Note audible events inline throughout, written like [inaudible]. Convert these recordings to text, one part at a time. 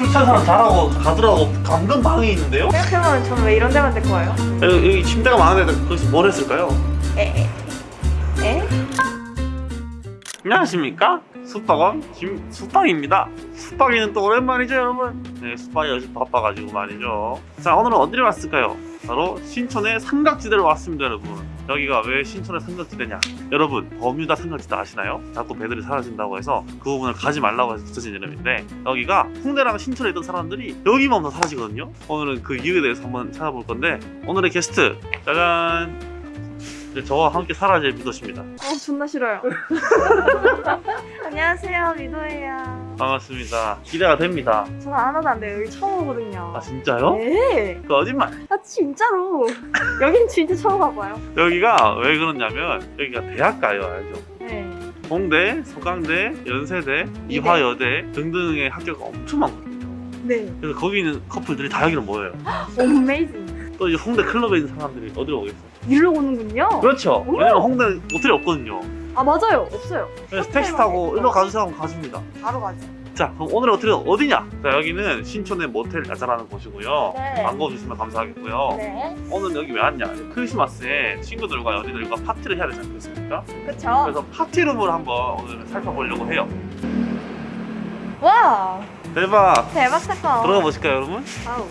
술 취한 사람 잘하고 가더라고 감금 방이 있는데요? 생각해보면 저는 왜 이런 데만 데리고 와요? 여기, 여기 침대가 많은데 거기서 뭘 했을까요? 에? 에? 안녕하십니까? 숙박원 김숙박입니다 숙박이는 또 오랜만이죠 여러분? 네 숙박이 요즘 바빠가지고 말이죠 자 오늘은 어디를 왔을까요? 바로 신촌의 삼각지대로 왔습니다 여러분 여기가 왜 신촌의 삼각지대냐? 여러분 버뮤다 삼각지대 아시나요? 자꾸 배들이 사라진다고 해서 그 부분을 가지 말라고 해서 붙여진 이름인데 여기가 홍대랑 신촌에 있던 사람들이 여기만 다 사라지거든요? 오늘은 그 이유에 대해서 한번 찾아볼 건데 오늘의 게스트 짜잔! 네, 저와 함께 사라질 미도씨입니다. 어 존나 싫어요. [laughs] 안녕하세요 미도예요 반갑습니다. 기대가 됩니다. 저는 하나도 안 돼요 여기 처음 오거든요 아 진짜요? 네 거짓말. 아 진짜로 여긴 진짜 처음 와봐요 여기가 왜 그러냐면 여기가 대학가요 알죠? 네 홍대, 서강대, 연세대, 이화여대 등등의 학교가 엄청 많거든요. 네. 그래서 거기 있는 커플들이 다 여기로 모여요. [gasps] 어메이징 또 이제 홍대 클럽에 있는 사람들이 어디로 오겠어요? 일로 오는군요 그렇죠. 오! 왜냐면 홍대 모텔이 없거든요. 아 맞아요 없어요 그래서 택시 타고. 일로 가주세요 하면 가줍니다. 바로 가죠 자 그럼 오늘 어떻게 어디냐? 자 여기는 신촌의 모텔 야자라는 곳이고요. 네. 광고 주시면 감사하겠고요. 네 오늘 여기 왜 왔냐? 크리스마스에 친구들과 연인들과 파티를 해야 되지 않겠습니까? 그쵸 그래서 파티룸을 한번 오늘 살펴보려고 해요. 와 대박! 대박 사건 들어가 보실까요, 여러분? 아우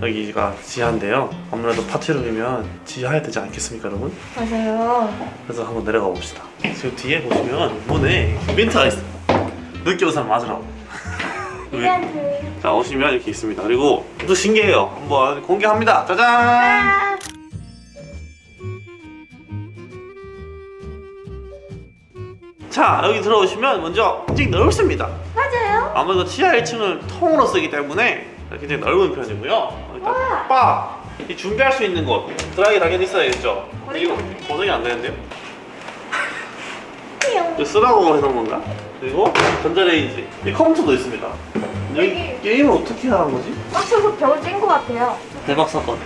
여기가 지하인데요. 아무래도 파티룸이면 지하에 되지 않겠습니까, 여러분? 맞아요 그래서 한번 내려가 봅시다. 지금 뒤에 보시면 문에 멘트가 있어요. 늦게 온 사람 맞으라고. [laughs] 이벤트 자, 오시면 이렇게 있습니다. 그리고 또 신기해요. 한번 공개합니다. 짜잔! 자, 여기 들어오시면 먼저 굉장히 넓습니다. 맞아요 아무래도 지하 1층을 통으로 쓰기 때문에 굉장히 넓은 편이고요. 일단 바! 이 준비할 수 있는 곳 드라이 당연히 있어야겠죠. 이거? 고정이 안 되는데요? 이거 쓰라고 해놓은 건가? 그리고 전자레인지 이 컴퓨터도 있습니다. 여기. 게임을 어떻게 하는 거지? 빡쳐서 벽을 깬것 같아요 대박 사건.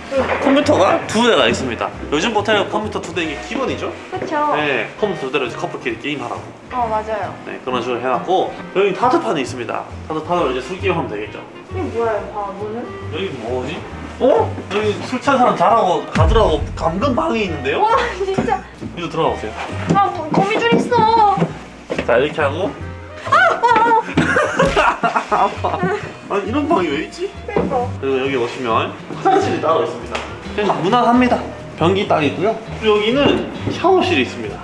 컴퓨터가 두 대가 있습니다. 요즘 모텔 컴퓨터 두 대인 게 기본이죠? 그쵸 네, 컴퓨터 두 대로 커플끼리 게임하라고. 어 맞아요 네, 그런 식으로 해놨고 여기 타드판이 있습니다. 타드판으로 이제 술 게임하면 되겠죠? 이게 아 뭐는? 여기 뭐지? 어? 여기 술 취한 사람 잘하고 가더라고 감금 방이 있는데요? 와 진짜 이거 들어가 보세요. 아 뭐, 거미줄 있어 자 이렇게 하고 아파. [laughs] 아니 이런 방이 왜 있지? 그니까 그리고 여기 오시면 화장실이 따로 있습니다. 그냥 무난합니다. 변기 딱 있고요. 그리고 여기는 샤워실이 있습니다.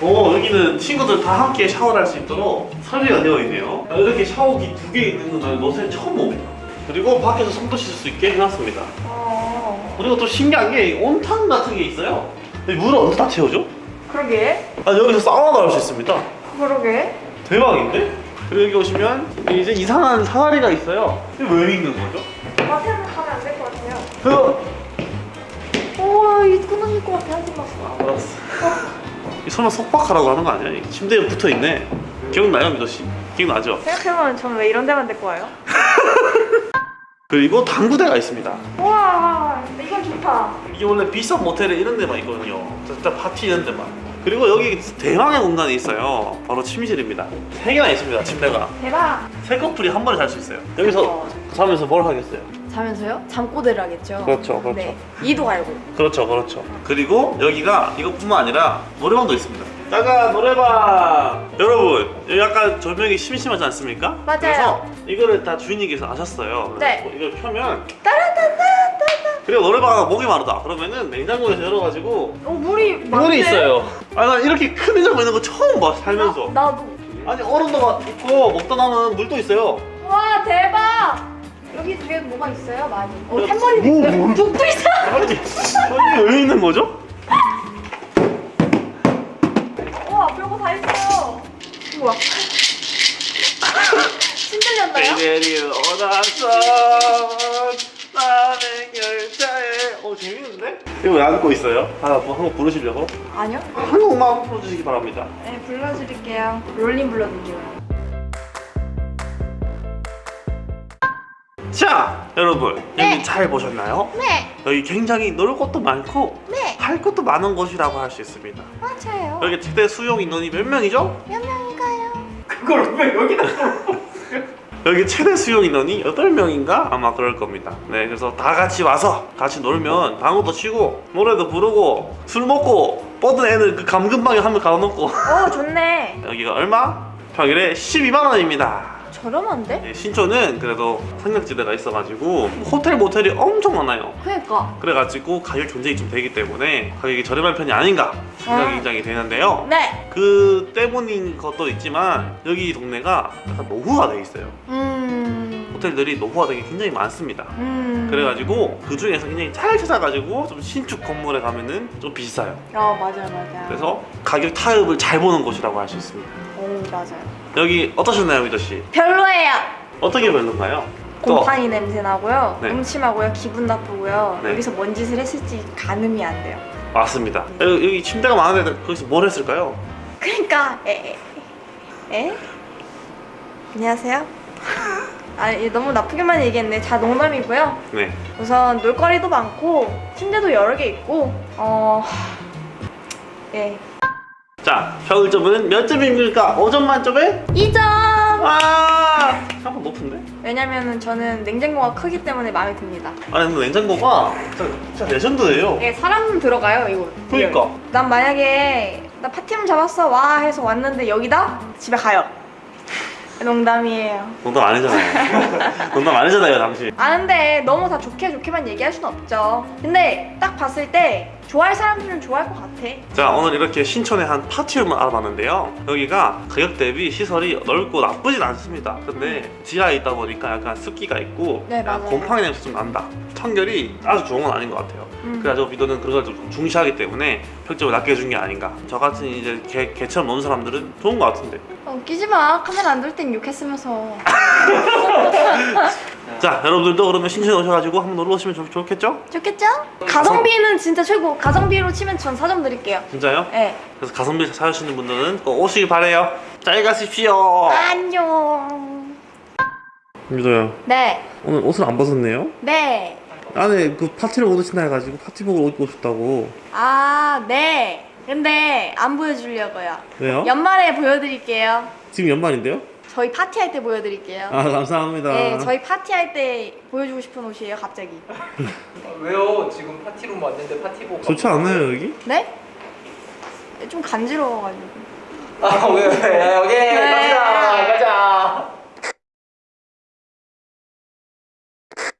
오 여기는 친구들 다 함께 샤워를 할 수 있도록 설비가 되어 있네요. 이렇게 샤워기 두 개 있는 건 모텔 처음 봅니다. 그리고 밖에서 손도 씻을 수 있게 해놨습니다. 어 그리고 또 신기한 게 온탕 같은 게 있어요. 이 물을 어디서 다 채워줘? 그러게 아 여기서 사우나도 할 수 있습니다. 그러게 대박인데? 그리고 여기 오시면 이제 이상한 사다리가 있어요. 이게 왜 있는 거죠? 마트는 가면 안 될 것 같아요 그 오 이거 끊어질 것 같아 하지 마 알았어. 이 설마 속박하라고 하는 거 아니야? 이 침대에 붙어 있네. 기억나요, 미도 씨? 기억나죠? 생각해보면 저는 왜 이런 데만 데리고 와요? [laughs] 그리고 당구대가 있습니다. 우와 이건 좋다 이게 원래 비싼 모텔에 이런 데만 있거든요. 진짜 파티 이런 데만. 그리고 여기 대망의 공간이 있어요. 바로 침실입니다. 세 개나 있습니다, 침대가. 대박 세 커플이 한 번에 잘 수 있어요. 여기서 자면서 뭘 하겠어요? 자면서요? 잠꼬대를 하겠죠 그렇죠, 그렇죠. 네 이도 갈고 그렇죠, 그렇죠. 그리고 여기가 이것뿐만 아니라 노래방도 있습니다. 짜잔 노래방. 여러분 여기 약간 조명이 심심하지 않습니까? 맞아요. 그래서 이거를 다 주인님께서 아셨어요. 네. 이걸 펴면 그리고 노래방가 목이 마르다. 그러면은 냉장고에서 열어가지고 어 물이 많네 물이 있어요. 아나 이렇게 큰 냉장고 있는 거 처음 봐 살면서. 나, 나도 아니 얼음도 있고 먹다 남은 물도 있어요. 와 대박 여기 뒤에 뭐가 있어요? 많이 어 야, 탬버리도 뭐, 있어요 뭐. 북도 있어 아니 아니 왜 있는 거죠? [laughs] 와 별거 다 있어요 우와 [laughs] 신들렸나요? 나는 열차에 어 재밌는데? 이거 왜 안고 있어요? 하나 뭐 한곡 부르시려고? 아니요 한 곡만 불러주시기 바랍니다 네 불러드릴게요 롤링 불러드릴게요 자 여러분 네. 여기 잘 보셨나요? 네 여기 굉장히 놀 것도 많고 네. 할 것도 많은 곳이라고 할 수 있습니다 맞아요 여기 최대 수용 인원이 몇 명이죠? 몇 명인가요? 그걸 왜 여기다 [laughs] 여기 최대 수용 인원이 8명인가 아마 그럴 겁니다. 네, 그래서 다 같이 와서 같이 놀면 방구도 치고 노래도 부르고 술 먹고 뻗은 애들 그 감금방에 한 명 가둬놓고 어 좋네. [laughs] 여기가 얼마? 평일에 12만 원입니다. 저렴한데? 네, 신촌은 그래도 상력지대가 있어가지고 호텔 모텔이 엄청 많아요. 그러니까. 그래가지고 가격 경쟁이 좀 되기 때문에 가격이 저렴한 편이 아닌가 생각이 아. 굉장히 되는데요. 네. 그 때문인 것도 있지만 여기 동네가 약간 노후화 돼 있어요. 음. 호텔들이 노후화되게 굉장히 많습니다. 음. 그래가지고 그 중에서 굉장히 잘 찾아가지고 좀 신축 건물에 가면은 좀 비싸요. 어 맞아요 맞아요. 그래서 가격 타협을 잘 보는 곳이라고 할 수 있습니다. 오 맞아요. 여기 어떠셨나요, 위더 씨? 별로예요. 어떻게 별론가요? 또 곰팡이 냄새 나고요. 네. 음침하고요. 기분 나쁘고요. 네. 여기서 뭔 짓을 했을지 가늠이 안 돼요. 맞습니다. 여기, 여기 침대가 많은데 거기서 뭘 했을까요? 그러니까 에? 에? 에? 안녕하세요. 아 예, 너무 나쁘게만 얘기했네. 자 농담이고요. 네. 우선 놀거리도 많고 침대도 여러 개 있고 어 예. 자, 평점은 몇 점입니까? 5점 만점에? 2점. 아, 한번 높은데? 왜냐면은 저는 냉장고가 크기 때문에 마음에 듭니다. 아니 근데 냉장고가 진짜, 진짜 레전드예요. 예, 사람 들어가요 이거. 그러니까. 난 만약에 나 파티룸 잡았어 와 해서 왔는데 여기다 집에 가요. 농담이에요. 농담 아니잖아요. [laughs] 농담 아니잖아요, 당신. 아는데 너무 다 좋게 좋게만 얘기할 수는 없죠. 근데 딱 봤을 때 좋아할 사람들은 좋아할 것 같아. 자, 오늘 이렇게 신촌의 한 파티룸을 알아봤는데요. 여기가 가격 대비 시설이 넓고 나쁘진 않습니다. 근데 지하에 있다 보니까 약간 습기가 있고 네. 곰팡이 냄새 좀 난다. 청결이 아주 좋은 건 아닌 것 같아요. 음. 그래가지고 미도는 그런 걸 좀 중시하기 때문에 평점을 낮게 준 게 아닌가. 저 같은 이제 개, 개처럼 노는 사람들은 좋은 것 같은데. 어, 웃기지 마. 카메라 안 돌 땐 욕했으면서. 자, 여러분들도 그러면 신촌에 오셔가지고 한번 놀러 오시면 좋, 좋겠죠? 좋겠죠? 가성비는 진짜 최고. 가성비로 치면 전 4점 드릴게요. 진짜요? 네. 그래서 가성비 찾으시는 분들은 꼭 오시길 바래요. 잘 가십시오. 안녕. 미도야, 네. 오늘 옷을 안 벗었네요? 네. 안에 그 파티를 못 오신다 해가지고 파티복을 옷 입고 싶다고. 아, 네. 근데 안 보여주려고요. 왜요? 연말에 보여드릴게요. 지금 연말인데요? 저희 파티할 때 보여드릴게요. 아 감사합니다. 네, 저희 파티할 때 보여주고 싶은 옷이에요, 갑자기. 아, 왜요? 지금 파티룸 왔는데 파티복 좋지 않나요 여기? 네? 좀 간지러워가지고. 아 왜? 왜? 여기 네. 가자 가자